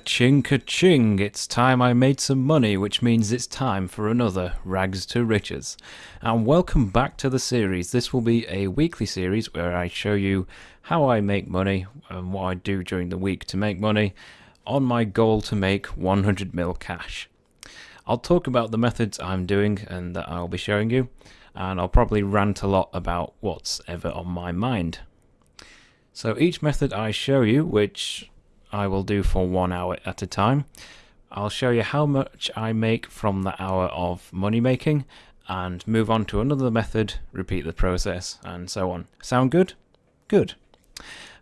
Ka-ching, ka-ching, it's time I made some money, which means it's time for another Rags to Riches. And welcome back to the series. This will be a weekly series where I show you how I make money and what I do during the week to make money on my goal to make 100 mil cash. I'll talk about the methods I'm doing and that I'll be showing you, and I'll probably rant a lot about what's ever on my mind. So each method I show you, which I will do for one hour at a time. I'll show you how much I make from the hour of money making and move on to another method, repeat the process, and so on. Sound good? Good.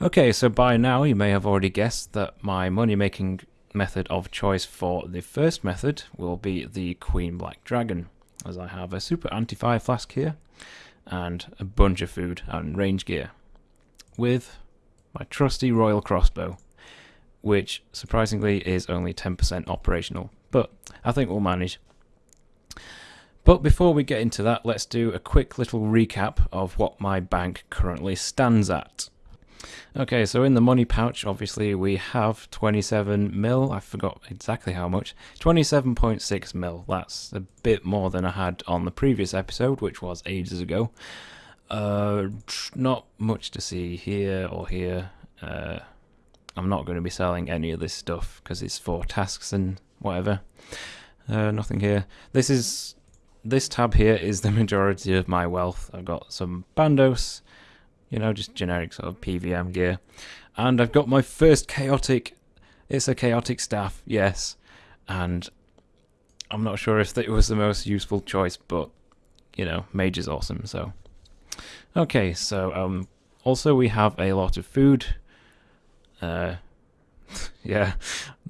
Okay, so by now you may have already guessed that my money making method of choice for the first method will be the Queen Black Dragon, as I have a super anti-fire flask here and a bunch of food and range gear with my trusty royal crossbow which surprisingly is only 10% operational, but I think we'll manage. But before we get into that, let's do a quick little recap of what my bank currently stands at. Okay, so in the money pouch, obviously, we have 27 mil. I forgot exactly how much. 27.6 mil. That's a bit more than I had on the previous episode, which was ages ago. Uh, not much to see here or here. Uh, I'm not going to be selling any of this stuff because it's for tasks and whatever. Uh, nothing here. This is this tab here is the majority of my wealth. I've got some bandos, you know, just generic sort of PVM gear, and I've got my first chaotic. It's a chaotic staff, yes, and I'm not sure if it was the most useful choice, but you know, mage is awesome. So, okay, so um, also we have a lot of food uh, yeah,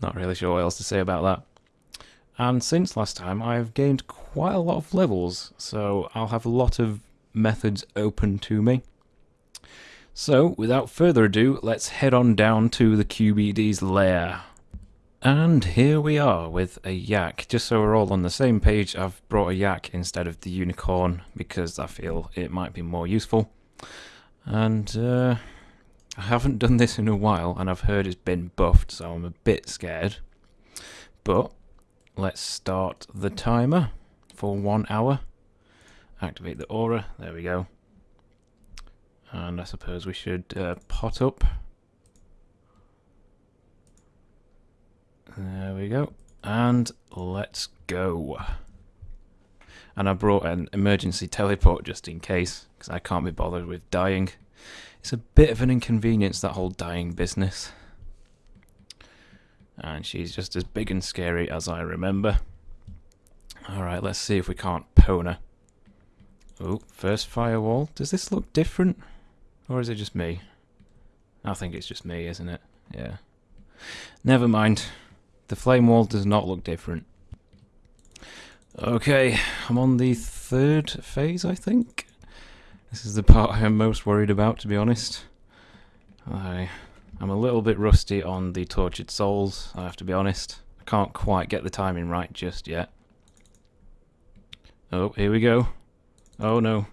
not really sure what else to say about that. And since last time, I've gained quite a lot of levels, so I'll have a lot of methods open to me. So, without further ado, let's head on down to the QBD's lair. And here we are with a yak. Just so we're all on the same page, I've brought a yak instead of the unicorn because I feel it might be more useful. And uh, I haven't done this in a while and I've heard it's been buffed, so I'm a bit scared. But let's start the timer for one hour. Activate the aura, there we go. And I suppose we should uh, pot up. There we go. And let's go. And I brought an emergency teleport just in case, because I can't be bothered with dying. It's a bit of an inconvenience, that whole dying business. And she's just as big and scary as I remember. Alright, let's see if we can't pwn her. Oh, first firewall. Does this look different? Or is it just me? I think it's just me, isn't it? Yeah. Never mind. The flame wall does not look different. Okay, I'm on the third phase, I think. This is the part I am most worried about, to be honest. I, I'm a little bit rusty on the Tortured Souls, I have to be honest. I can't quite get the timing right just yet. Oh, here we go. Oh no.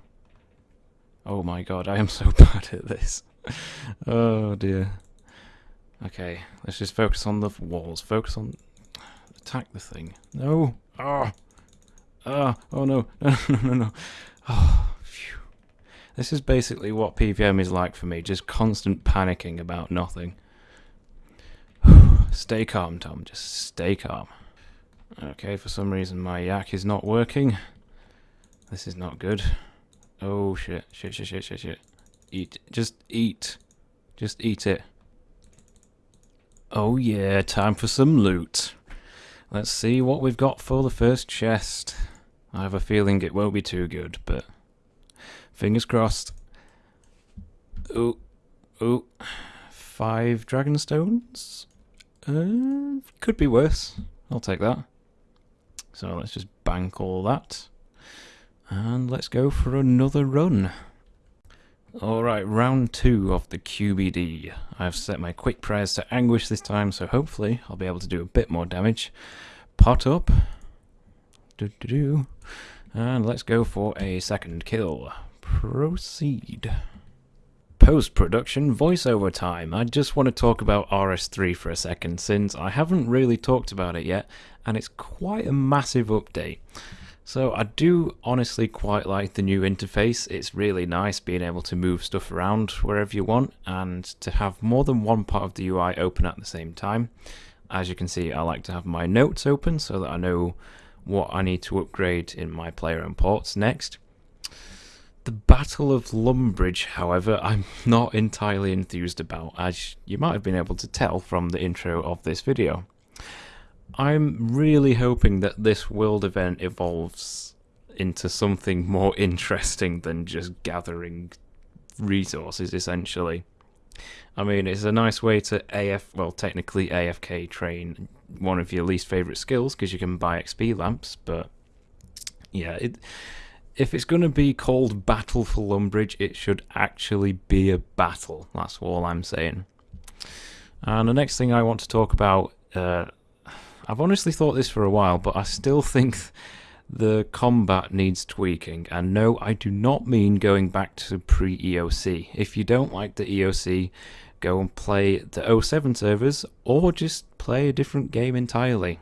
Oh my god, I am so bad at this. oh dear. Okay, let's just focus on the walls. Focus on... Attack the thing. No! Ah! Ah! Oh no! No, no, no, no. Oh. This is basically what PVM is like for me, just constant panicking about nothing. stay calm, Tom, just stay calm. Okay, for some reason my yak is not working. This is not good. Oh shit, shit, shit, shit, shit, shit. Eat, just eat. Just eat it. Oh yeah, time for some loot. Let's see what we've got for the first chest. I have a feeling it won't be too good, but Fingers crossed. Oh, oh, five dragon stones. Uh, could be worse. I'll take that. So let's just bank all that. And let's go for another run. Alright, round two of the QBD. I've set my quick prayers to anguish this time, so hopefully I'll be able to do a bit more damage. Pot up. Do -do -do. And let's go for a second kill. Proceed. post-production voiceover time. I just want to talk about RS3 for a second since I haven't really talked about it yet and it's quite a massive update. So I do honestly quite like the new interface. It's really nice being able to move stuff around wherever you want and to have more than one part of the UI open at the same time. As you can see, I like to have my notes open so that I know what I need to upgrade in my player-owned ports next. The Battle of Lumbridge, however, I'm not entirely enthused about, as you might have been able to tell from the intro of this video. I'm really hoping that this world event evolves into something more interesting than just gathering resources, essentially. I mean, it's a nice way to AF, well, technically AFK train one of your least favorite skills because you can buy XP lamps, but yeah, it, if it's going to be called Battle for Lumbridge, it should actually be a battle. That's all I'm saying. And the next thing I want to talk about uh, I've honestly thought this for a while, but I still think the combat needs tweaking. And no, I do not mean going back to pre-EOC. If you don't like the EOC, go and play the 07 servers, or just play a different game entirely.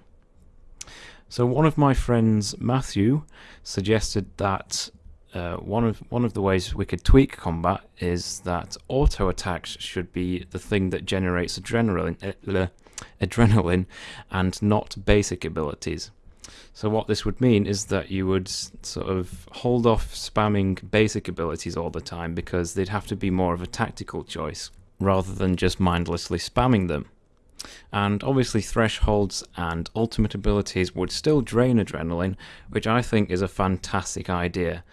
So one of my friends, Matthew, suggested that uh, one of one of the ways we could tweak combat is that auto attacks should be the thing that generates adrenaline. Uh, adrenaline and not basic abilities. So what this would mean is that you would sort of hold off spamming basic abilities all the time because they'd have to be more of a tactical choice rather than just mindlessly spamming them. And obviously thresholds and ultimate abilities would still drain adrenaline, which I think is a fantastic idea.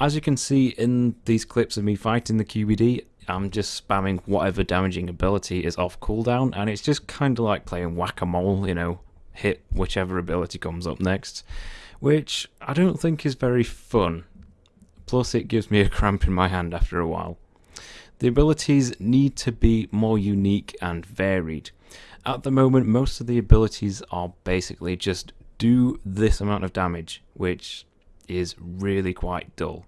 As you can see in these clips of me fighting the QBD, I'm just spamming whatever damaging ability is off cooldown, and it's just kind of like playing whack-a-mole, you know, hit whichever ability comes up next, which I don't think is very fun. Plus, it gives me a cramp in my hand after a while. The abilities need to be more unique and varied. At the moment, most of the abilities are basically just do this amount of damage, which is really quite dull.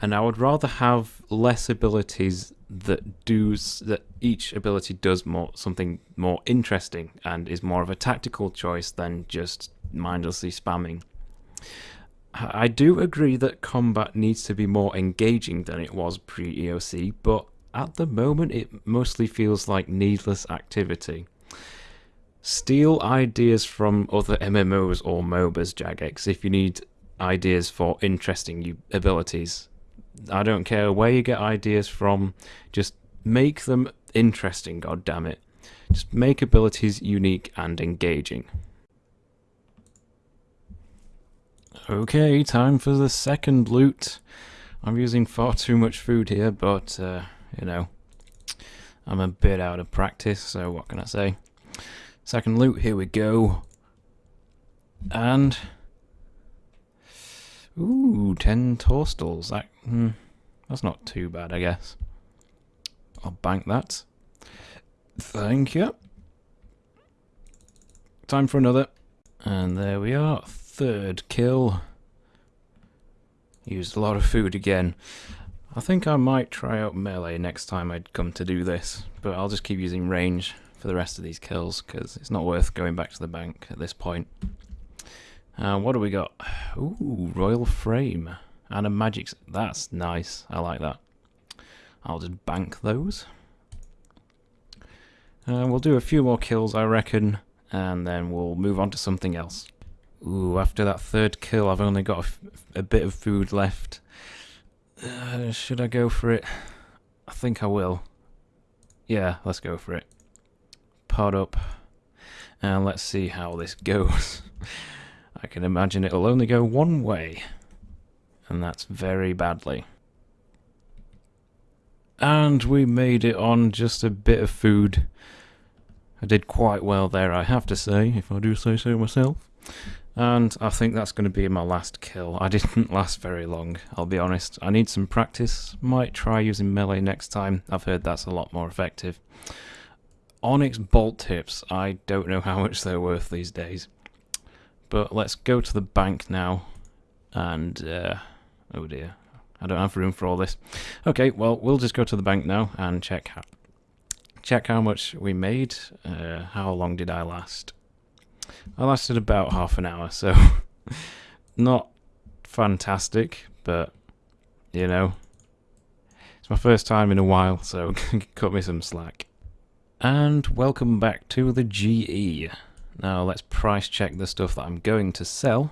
And I would rather have less abilities that do that each ability does more something more interesting and is more of a tactical choice than just mindlessly spamming. I do agree that combat needs to be more engaging than it was pre-EOC, but at the moment it mostly feels like needless activity. Steal ideas from other MMOs or MOBAs, Jagex, if you need ideas for interesting abilities. I don't care where you get ideas from, just make them interesting, god damn it. Just make abilities unique and engaging. Okay, time for the second loot. I'm using far too much food here, but, uh, you know, I'm a bit out of practice, so what can I say? Second loot, here we go. And Ooh, 10 torstols. That, hmm, that's not too bad, I guess. I'll bank that. Thank you. Time for another. And there we are. Third kill. Used a lot of food again. I think I might try out melee next time I'd come to do this, but I'll just keep using range for the rest of these kills because it's not worth going back to the bank at this point. Uh, what do we got? Ooh, Royal Frame. And a magic... That's nice. I like that. I'll just bank those. Uh, we'll do a few more kills, I reckon, and then we'll move on to something else. Ooh, after that third kill, I've only got a, bit of food left. Uh, should I go for it? I think I will. Yeah, let's go for it. Pod up. And let's see how this goes. I can imagine it'll only go one way. And that's very badly. And we made it on just a bit of food. I did quite well there, I have to say, if I do say so myself. And I think that's going to be my last kill. I didn't last very long, I'll be honest. I need some practice. Might try using melee next time. I've heard that's a lot more effective. Onyx bolt tips. I don't know how much they're worth these days. But let's go to the bank now. And, uh, oh dear. I don't have room for all this. Okay, well, we'll just go to the bank now and check how, check how much we made. Uh, how long did I last? I lasted about half an hour, so not fantastic, but you know, it's my first time in a while, so cut me some slack. And welcome back to the GE. Now let's price check the stuff that I'm going to sell.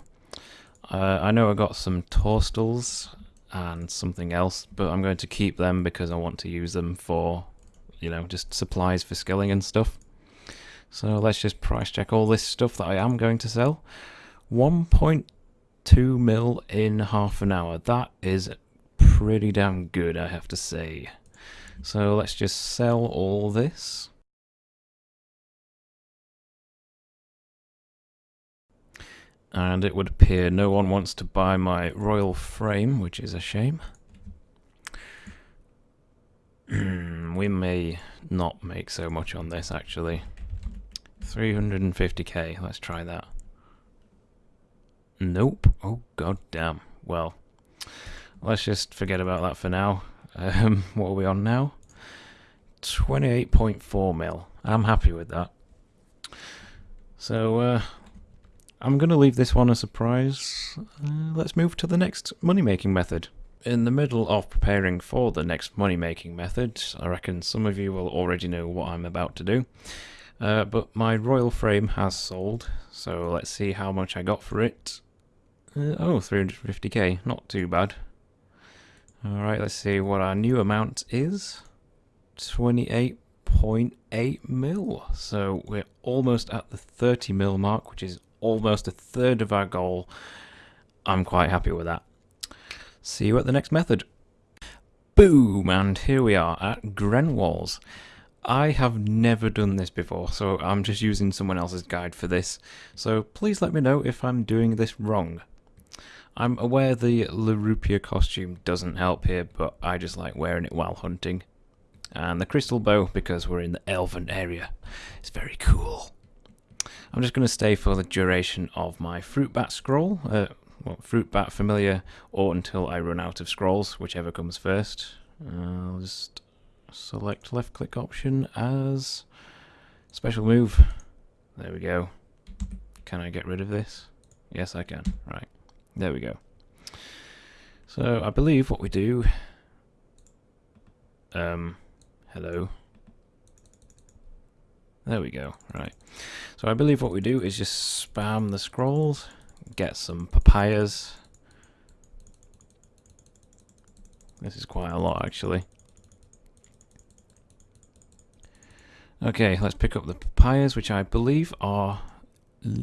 Uh, I know I got some Torstols and something else, but I'm going to keep them because I want to use them for, you know, just supplies for skilling and stuff. So let's just price check all this stuff that I am going to sell. 1.2 mil in half an hour. That is pretty damn good, I have to say. So let's just sell all this. And it would appear no one wants to buy my royal frame, which is a shame. we may not make so much on this, actually. 350k, let's try that. Nope. Oh, god damn. Well, let's just forget about that for now. Um, what are we on now? 28.4 mil. I'm happy with that. So, uh, I'm going to leave this one a surprise. Uh, let's move to the next money-making method. In the middle of preparing for the next money-making method, I reckon some of you will already know what I'm about to do. Uh, but my royal frame has sold, so let's see how much I got for it. Uh, oh, 350k, not too bad. Alright, let's see what our new amount is. 28.8 mil. So we're almost at the 30 mil mark, which is almost a third of our goal. I'm quite happy with that. See you at the next method. Boom! And here we are at Grenwalls. I have never done this before, so I'm just using someone else's guide for this. So please let me know if I'm doing this wrong. I'm aware the Larupia costume doesn't help here, but I just like wearing it while hunting. And the crystal bow, because we're in the elven area, is very cool. I'm just going to stay for the duration of my fruit bat scroll, uh, well, fruit bat familiar, or until I run out of scrolls, whichever comes first. I'll just select left click option as special move. There we go. Can I get rid of this? Yes, I can. Right. There we go. So I believe what we do. Um, hello. There we go. Right. So I believe what we do is just spam the scrolls, get some papayas. This is quite a lot actually. Okay, let's pick up the papayas, which I believe are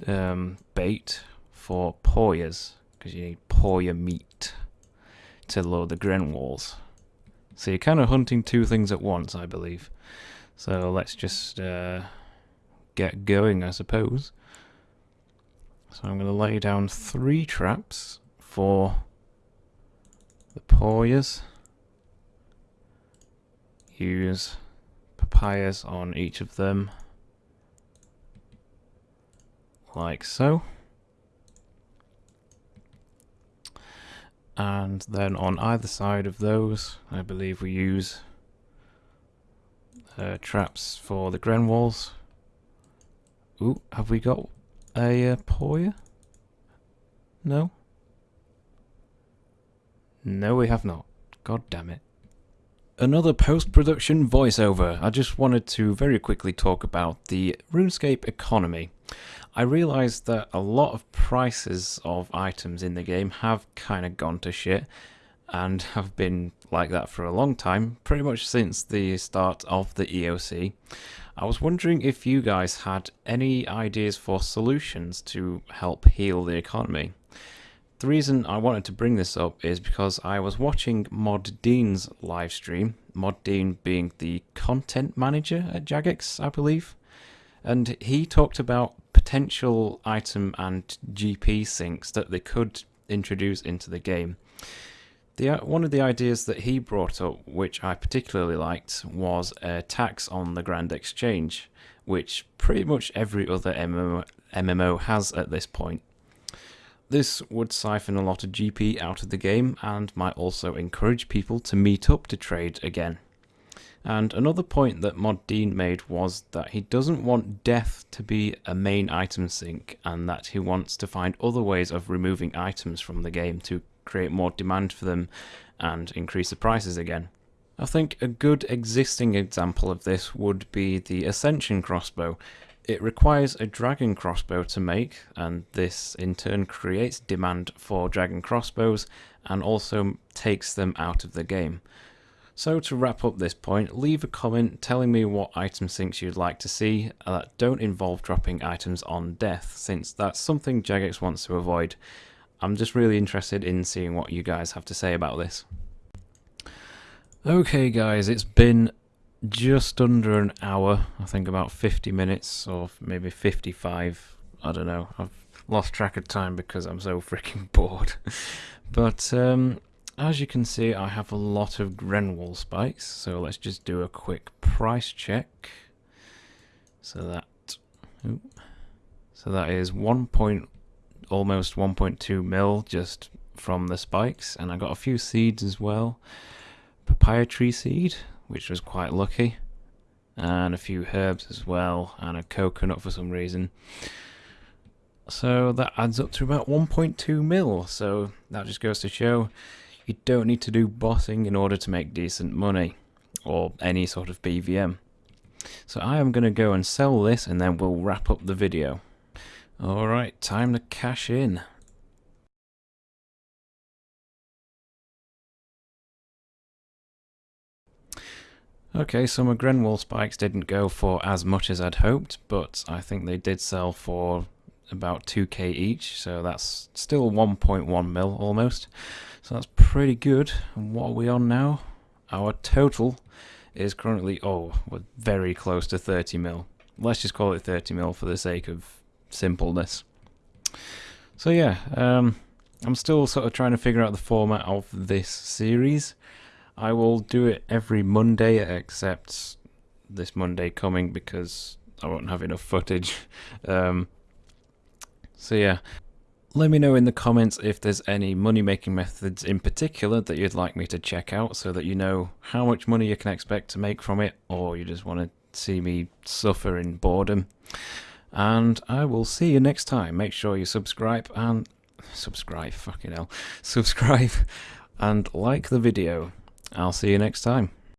um, bait for pawyas because you need Pawya meat to load the grenwalls. So you're kind of hunting two things at once, I believe. So let's just uh, get going, I suppose. So I'm going to lay down three traps for the Pawyas. Use papayas on each of them, like so. and then on either side of those I believe we use uh, traps for the Grenwalls. Ooh, have we got a uh, Pawya? No? No we have not. God damn it. Another post-production voiceover. I just wanted to very quickly talk about the RuneScape economy. I realised that a lot of prices of items in the game have kind of gone to shit and have been like that for a long time, pretty much since the start of the EOC. I was wondering if you guys had any ideas for solutions to help heal the economy. The reason I wanted to bring this up is because I was watching Mod Dean's live stream, Mod Dean being the content manager at Jagex, I believe, and he talked about potential item and GP sinks that they could introduce into the game. The, one of the ideas that he brought up, which I particularly liked, was a tax on the Grand Exchange, which pretty much every other MMO, MMO has at this point. This would siphon a lot of GP out of the game and might also encourage people to meet up to trade again. And another point that Mod Dean made was that he doesn't want death to be a main item sink and that he wants to find other ways of removing items from the game to create more demand for them and increase the prices again. I think a good existing example of this would be the Ascension crossbow. It requires a dragon crossbow to make, and this in turn creates demand for dragon crossbows and also takes them out of the game. So to wrap up this point, leave a comment telling me what item sinks you'd like to see that don't involve dropping items on death, since that's something Jagex wants to avoid. I'm just really interested in seeing what you guys have to say about this. Okay guys, it's been just under an hour, I think about 50 minutes or maybe 55, I don't know, I've lost track of time because I'm so freaking bored. but um, as you can see I have a lot of Grenwall spikes, so let's just do a quick price check. So that, ooh, so that is 1 point, almost 1.2 mil just from the spikes, and I got a few seeds as well. Papaya tree seed, which was quite lucky, and a few herbs as well, and a coconut for some reason. So that adds up to about 1.2 mil, so that just goes to show you don't need to do bossing in order to make decent money, or any sort of PVM. So I am going to go and sell this and then we'll wrap up the video. Alright, time to cash in. Okay, so my Grenwall spikes didn't go for as much as I'd hoped, but I think they did sell for about 2k each, so that's still 1.1 mil almost. So that's pretty good. And what are we on now? Our total is currently, oh, we're very close to 30 mil. Let's just call it 30 mil for the sake of simpleness. So yeah, um, I'm still sort of trying to figure out the format of this series. I will do it every Monday except this Monday coming because I won't have enough footage. Um, so yeah, let me know in the comments if there's any money making methods in particular that you'd like me to check out so that you know how much money you can expect to make from it or you just want to see me suffer in boredom. And I will see you next time. Make sure you subscribe and subscribe, fucking hell. Subscribe and like the video. I'll see you next time.